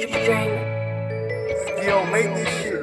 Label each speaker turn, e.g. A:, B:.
A: Still make this shit.